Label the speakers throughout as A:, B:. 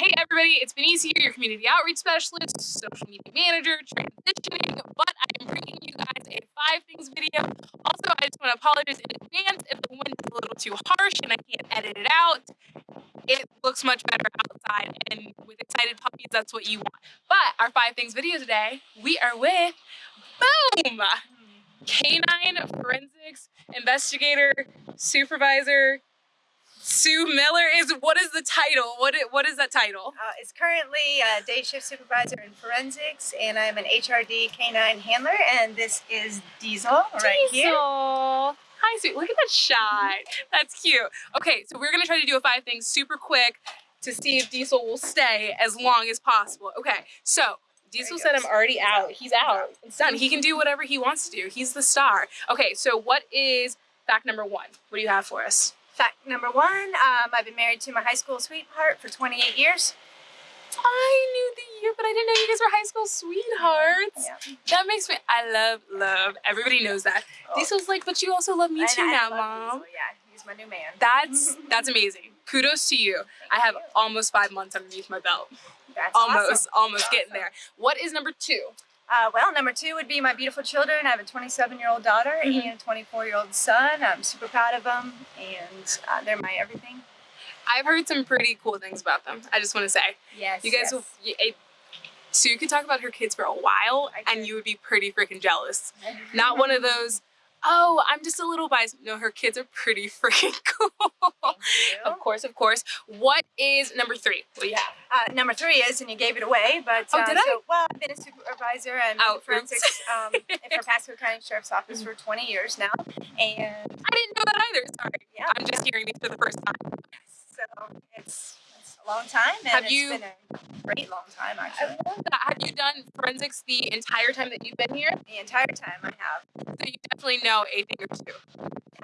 A: Hey everybody, it's here, your community outreach specialist, social media manager, transitioning, but I'm bringing you guys a five things video. Also, I just want to apologize in advance if the wind is a little too harsh and I can't edit it out. It looks much better outside, and with excited puppies, that's what you want. But our five things video today, we are with, boom, canine forensics investigator, supervisor, Sue Miller is what is the title? What is, what is that title?
B: Uh, is currently a day shift supervisor in forensics, and I'm an HRD canine handler. And this is Diesel, right here.
A: Diesel.
B: here.
A: Hi, sweet. Look at that shine. That's cute. Okay, so we're gonna try to do a five things super quick to see if Diesel will stay as long as possible. Okay, so Diesel said I'm already out. He's out. It's done. He can do whatever he wants to do. He's the star. Okay, so what is fact number one? What do you have for us?
B: Fact number one: um, I've been married to my high school sweetheart for 28 years.
A: I knew the year, but I didn't know you guys were high school sweethearts.
B: Yeah.
A: That makes me. I love love. Everybody knows that.
B: Oh.
A: Diesel's like, but you also love me too
B: I
A: now, mom.
B: Diesel, Yeah, he's my new man.
A: That's that's amazing. Kudos to you. I have
B: you.
A: almost five months underneath my belt.
B: That's
A: Almost,
B: awesome.
A: almost
B: That's
A: getting there. What is number two?
B: Uh, well, number two would be my beautiful children. I have a 27-year-old daughter
A: Mhm.
B: and a 24-year-old son. I'm super proud of them, and uh, they're my everything.
A: I've heard some pretty cool things about them. I just want to say,
B: Yes.
A: you guys will. You, it, Sue could talk about her kids for a while, and you would be pretty freaking jealous. Not one of those. Oh, I'm just a little biased. No, her kids are pretty freaking cool.
B: You.
A: Of course, of course. What is number three? What do you have?
B: Uh, number three is, and you gave it away, but
A: Oh,
B: uh,
A: did I?
B: so, well, I've been a supervisor and
A: Oh, oops.
B: forensics um, for Pasco County Sheriff's Office for 20 years now, and
A: I didn't know that either. Sorry.
B: yeah,
A: I'm just hearing these for the first time.
B: so it's, long time, and
A: Have
B: it's
A: you-
B: been a great long time
A: I
B: actually.
A: Have you done forensics the entire time that you've been here?
B: The entire time I have.
A: So you definitely know a thing or two.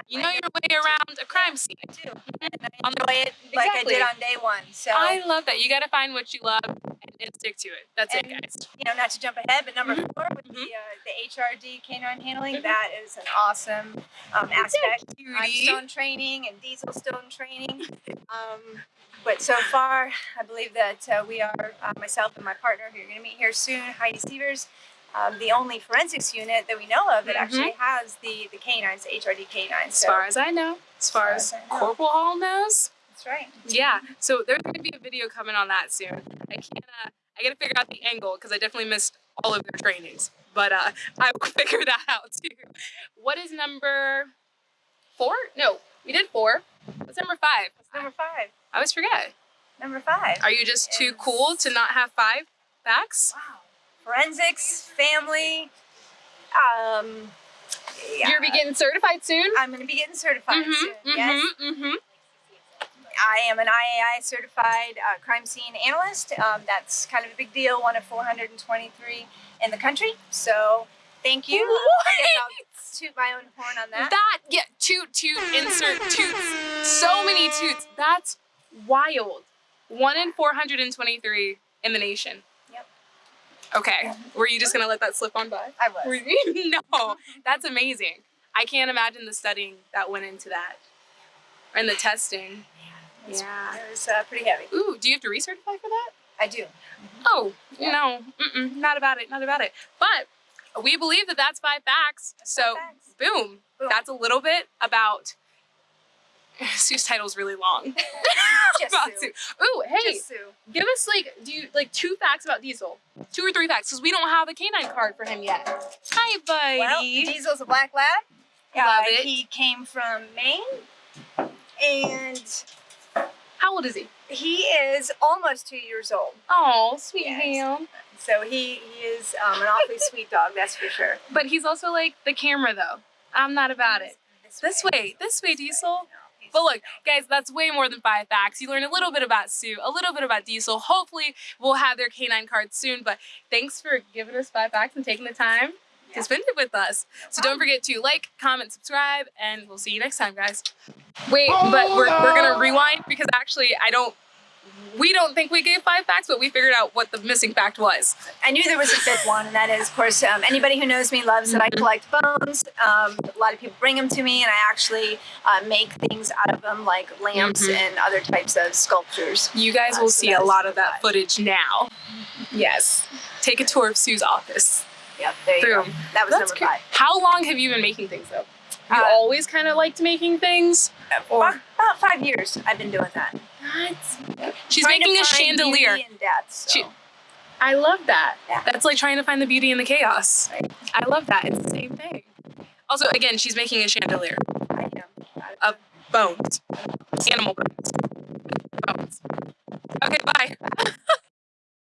A: You know
B: get
A: your way around a crime scene.
B: I do, and I enjoy it like I did on day one. So
A: I love that. You got to find what you love and, and stick to it. That's it, guys.
B: you know, not to jump ahead, but number
A: Mhm.
B: four with
A: Mhm.
B: the uh, the HRD canine handling,
A: Mhm.
B: that is an awesome um, aspect. I'm
A: Cutie.
B: training, and diesel stone training. Um, but so far, I believe that uh, we are uh, myself and my partner, who you're going to meet here soon, Heidi Severs. Um, the only forensics unit that we know of that
A: Mhm.
B: actually has the the canines, the HRD canines.
A: As far as I know, as far as
B: As as know.
A: Corporal Hall knows,
B: that's right.
A: yeah. So there's going to be a video coming on that soon. I can't. Uh, I got to figure out the angle because I definitely missed all of their trainings, but uh, I will figure that out too. What is number four? No, we did four. What's number five?
B: That's number five.
A: I always forget.
B: Number five.
A: Are you just too cool to not have five facts?
B: Wow. Forensics, family. Um, yeah.
A: You're be getting certified soon.
B: I'm going to be getting certified
A: Mhm,
B: soon.
A: mhm,
B: Yes.
A: mhm.
B: I am an IAI certified uh, crime scene analyst. Um, that's kind of a big deal, one of 423 in the country. So thank you. Uh, I guess I'll toot my own horn on that.
A: That yeah, toot toot insert toots. So many toots. That's wild. One in 423 in the nation.
B: Yep.
A: Okay. Were you just gonna let that slip on by?
B: I was.
A: no. That's amazing. I can't imagine the studying that went into that. And the testing.
B: It's-
A: Yeah.
B: It was uh, pretty heavy.
A: Ooh, do you have to recertify for that?
B: I do.
A: Oh,
B: Yeah.
A: no. Mm-mm, not about it. Not about it. But we believe that that's five facts.
B: That's
A: so,
B: five facts.
A: boom.
B: Boom.
A: That's a little bit about. Sue's title's really long.
B: Just
A: about
B: Sue.
A: Sue. Ooh, hey,
B: Just Sue.
A: give us like, do you like two facts about Diesel? Two or three facts, because we don't have a canine card for him yet. Hi, buddy.
B: Well, Diesel's a black lab.
A: Love
B: Uh,
A: it.
B: He came from Maine. And
A: How old is he?
B: he is almost two years old.
A: Oh, sweet
B: Yes.
A: ham.
B: So he, he is um, an awfully sweet dog, that's for sure.
A: But he's also like the camera, though. I'm not about it. This way, this way, Diesel.
B: No,
A: But look, guys, that's way more than five facts. You learn a little bit about Sue, a little bit about Diesel. Hopefully, we'll have their canine cards soon. But thanks for giving us five facts and taking the time
B: Yeah.
A: to spend it with us. So don't forget to like, comment, subscribe, and we'll see you next time, guys. Wait, but we're, we're gonna rewind because actually I don't we don't think we gave five facts, but we figured out what the missing fact was.
B: I knew there was a fifth one, and that is, of course, um, anybody who knows me loves that I
A: Mhm.
B: collect bones. Um, a lot of people bring them to me, and I actually uh, make things out of them, like lamps
A: Mhm.
B: and other types of sculptures.
A: You guys
B: Uh,
A: will
B: so
A: see a lot of that
B: five.
A: footage now. Yes. Take a tour of Sue's office.
B: Yep, there you go. That was
A: That's
B: number five.
A: How long have you been making things though? You
B: Uh,
A: always kind of liked making things? Or
B: About, five years I've been doing that. What?
A: she's
B: Trying
A: making a chandelier.
B: death, so.
A: She- I love that.
B: Yeah.
A: That's like trying to find the beauty in the chaos.
B: Right.
A: I love that. It's the same thing. Also, again, she's making a chandelier.
B: I am.
A: Of bones. Animal bones. Bones. Okay, bye.